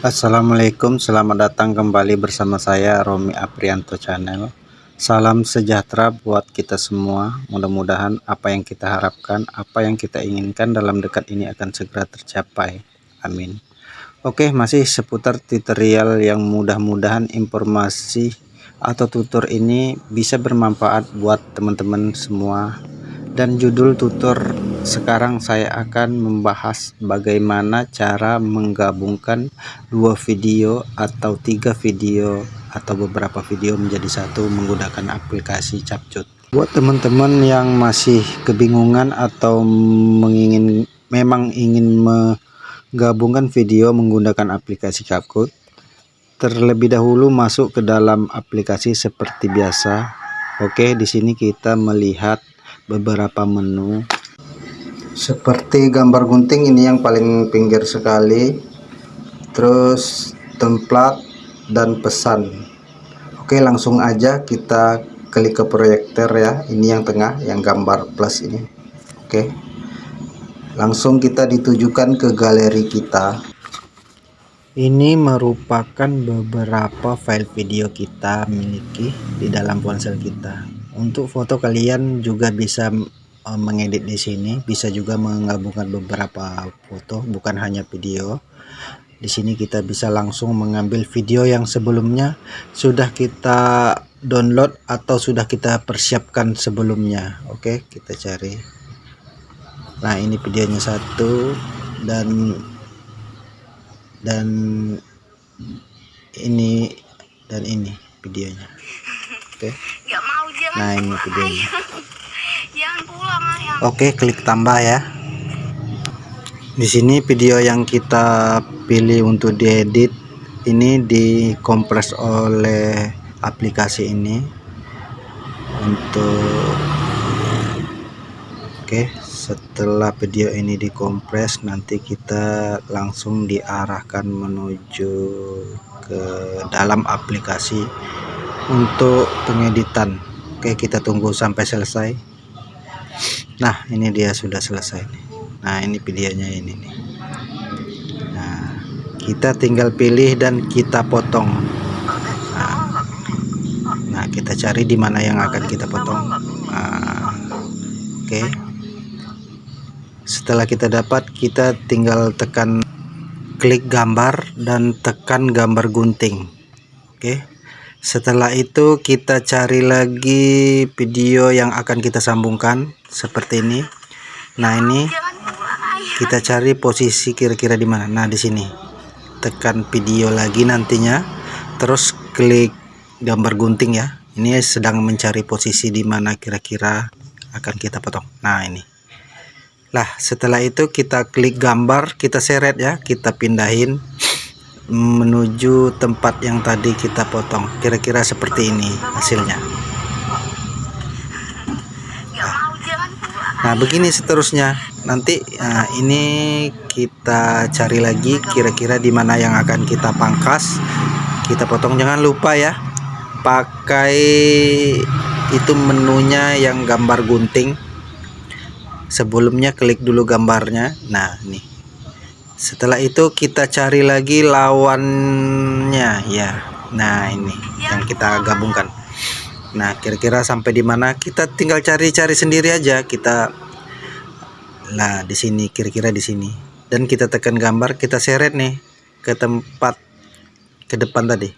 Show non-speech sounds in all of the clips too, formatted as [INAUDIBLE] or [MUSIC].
Assalamualaikum selamat datang kembali bersama saya Romi Aprianto channel. Salam sejahtera buat kita semua. Mudah-mudahan apa yang kita harapkan apa yang kita inginkan dalam dekat ini akan segera tercapai. Amin. Oke masih seputar tutorial yang mudah-mudahan informasi atau tutor ini bisa bermanfaat buat teman-teman semua. Dan judul tutor sekarang saya akan membahas bagaimana cara menggabungkan dua video atau tiga video atau beberapa video menjadi satu menggunakan aplikasi Capcut. Buat teman-teman yang masih kebingungan atau mengingin memang ingin menggabungkan video menggunakan aplikasi Capcut terlebih dahulu masuk ke dalam aplikasi seperti biasa. Oke di sini kita melihat beberapa menu seperti gambar gunting ini yang paling pinggir sekali. Terus template dan pesan. Oke langsung aja kita klik ke proyektor ya. Ini yang tengah yang gambar plus ini. Oke. Langsung kita ditujukan ke galeri kita. Ini merupakan beberapa file video kita miliki di dalam ponsel kita. Untuk foto kalian juga bisa uh, mengedit di sini bisa juga menggabungkan beberapa foto bukan hanya video. Di sini kita bisa langsung mengambil video yang sebelumnya sudah kita download atau sudah kita persiapkan sebelumnya. Oke kita cari. Nah ini videonya satu dan dan ini dan ini videonya. Oke. Nah ini videonya oke klik tambah ya. Di sini video yang kita pilih untuk diedit ini dikompres oleh aplikasi ini. Untuk oke setelah video ini dikompres nanti kita langsung diarahkan menuju ke dalam aplikasi untuk pengeditan. Oke kita tunggu sampai selesai Nah ini dia sudah selesai Nah ini videonya ini nih. Nah kita tinggal pilih dan kita potong. Nah, nah kita cari di mana yang akan kita potong. Nah, Oke. Setelah kita dapat kita tinggal tekan klik gambar dan tekan gambar gunting. Oke setelah itu kita cari lagi video yang akan kita sambungkan seperti ini. Nah ini kita cari posisi kira-kira di mana? Nah di sini. Tekan video lagi nantinya. Terus klik gambar gunting ya. Ini sedang mencari posisi di mana kira-kira akan kita potong. Nah ini. Lah setelah itu kita klik gambar kita seret ya. Kita pindahin menuju tempat yang tadi kita potong. Kira-kira seperti ini hasilnya. Nah, begini seterusnya. Nanti nah, ini kita cari lagi kira-kira di mana yang akan kita pangkas. Kita potong. Jangan lupa ya pakai itu menunya yang gambar gunting. Sebelumnya klik dulu gambarnya. Nah nih setelah itu kita cari lagi lawannya ya. Nah ini yang kita gabungkan. Nah kira-kira sampai di mana? Kita tinggal cari-cari sendiri aja. Kita nah di sini kira-kira di sini. Dan kita tekan gambar kita seret nih ke tempat ke depan tadi.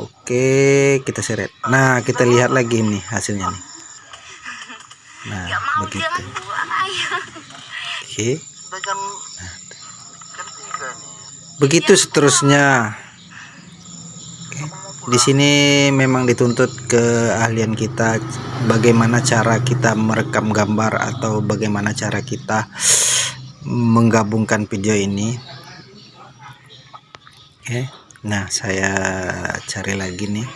Oke kita seret. Nah kita lihat lagi nih hasilnya nih. Nah begitu. oke. Nah, begitu seterusnya. Di sini memang dituntut keahlian kita bagaimana cara kita merekam gambar atau bagaimana cara kita menggabungkan video ini. Oke nah saya cari lagi nih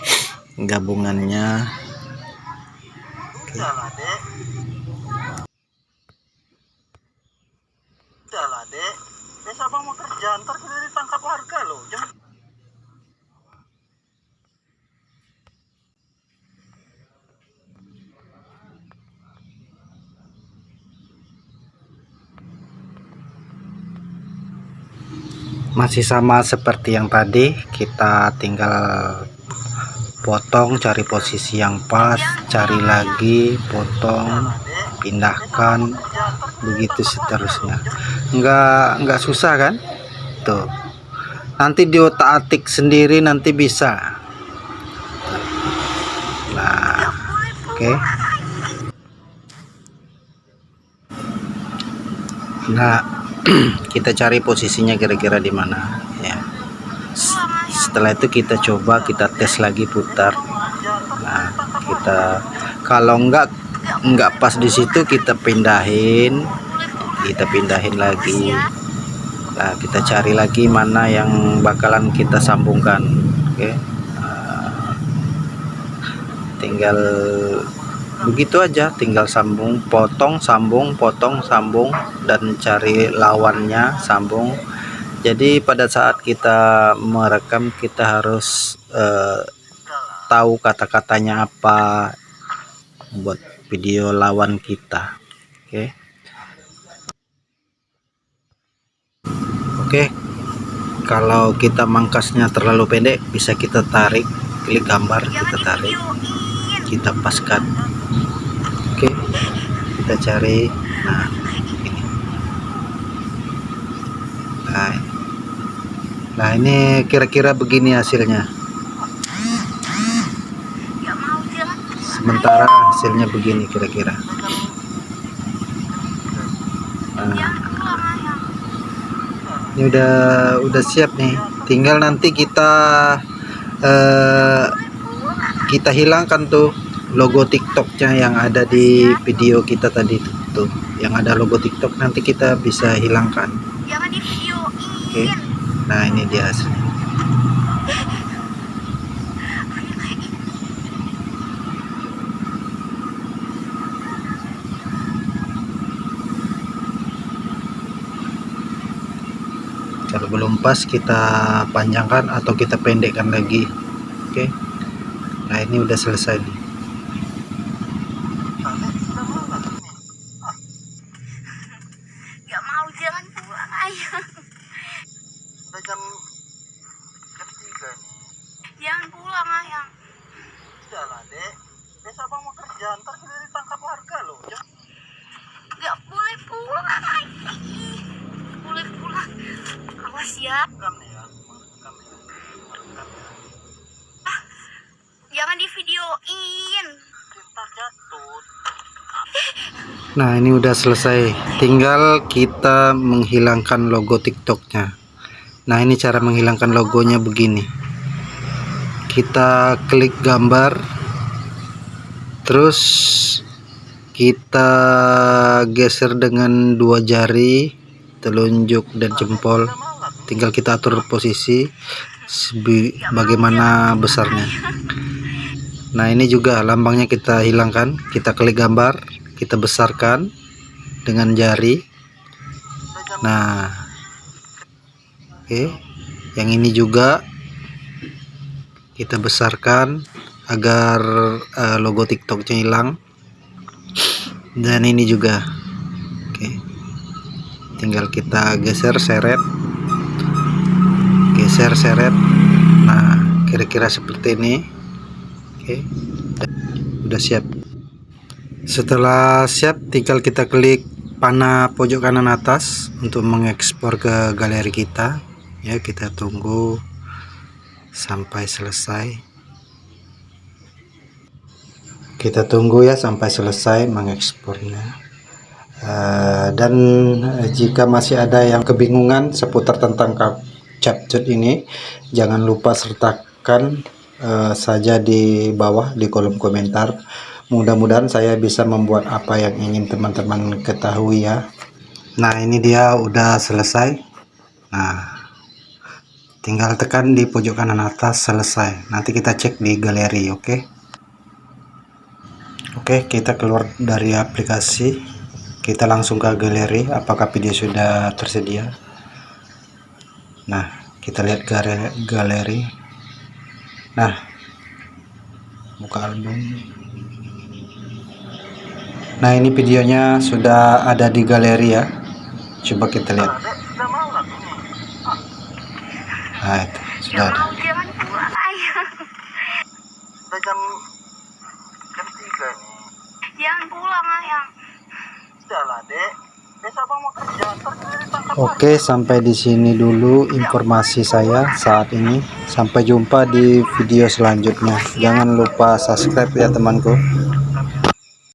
gabungannya. Oke Kerja, ntar kita ditangkap warga loh. Jangan. Masih sama seperti yang tadi kita tinggal potong cari posisi yang pas cari lagi potong pindahkan begitu seterusnya. Enggak enggak susah kan tuh nanti di otak atik sendiri nanti bisa. Nah oke. Okay. nah [CLEARS THROAT] kita cari posisinya kira-kira di mana ya. Setelah itu kita coba kita tes lagi putar. Nah kita kalau enggak enggak pas di situ kita pindahin. Kita pindahin lagi nah kita cari lagi mana yang bakalan kita sambungkan oke nah, tinggal begitu aja tinggal sambung potong sambung potong sambung dan cari lawannya sambung jadi pada saat kita merekam kita harus uh, tahu kata-katanya apa buat video lawan kita oke okay. Oke. Okay. kalau kita mangkasnya terlalu pendek bisa kita tarik klik gambar kita tarik kita paskan. Oke kita cari. Nah ini. Nah, nah ini kira-kira begini hasilnya. Sementara hasilnya begini kira-kira nah, ini udah udah siap nih. Tinggal nanti kita eh, kita hilangkan tuh logo tiktoknya yang ada di video kita tadi tuh yang ada logo tiktok nanti kita bisa hilangkan. Oke. okay. nah ini dia hasilnya kalau belum pas kita panjangkan atau kita pendekkan lagi oke okay. nah ini udah selesai nih [LAUGHS] Nah ini udah selesai. Tinggal kita menghilangkan logo tiktoknya. Nah ini cara menghilangkan logonya begini. Kita klik gambar. Terus kita geser dengan dua jari telunjuk dan jempol. Tinggal kita atur posisi bagaimana besarnya nah ini juga lambangnya kita hilangkan kita klik gambar kita besarkan dengan jari. Nah oke. Okay. yang ini juga kita besarkan agar uh, logo tiktoknya hilang. Dan ini juga oke. Okay. tinggal kita geser seret. Geser seret. Nah kira-kira seperti ini oke. Udah siap. Setelah siap tinggal kita klik panah pojok kanan atas untuk mengekspor ke galeri kita. Ya kita tunggu sampai selesai. Kita tunggu ya sampai selesai mengekspornya. Uh, dan jika masih ada yang kebingungan seputar tentang capcut ini jangan lupa sertakan uh, saja di bawah di kolom komentar. Mudah-mudahan saya bisa membuat apa yang ingin teman-teman ketahui ya. Nah ini dia udah selesai. Nah tinggal tekan di pojok kanan atas selesai. Nanti kita cek di galeri oke? Okay? oke okay, kita keluar dari aplikasi. Kita langsung ke galeri apakah video sudah tersedia? Nah kita lihat galeri nah buka album Nah ini videonya sudah ada di galeri ya Coba kita lihat nah itu sudah ada mau jangan pulang ayang. Udah jam jam tiga nih. Jangan pulang ayang. Udah lah dek. Oke, sampai di sini dulu informasi saya saat ini. Sampai jumpa di video selanjutnya. Jangan lupa subscribe ya temanku.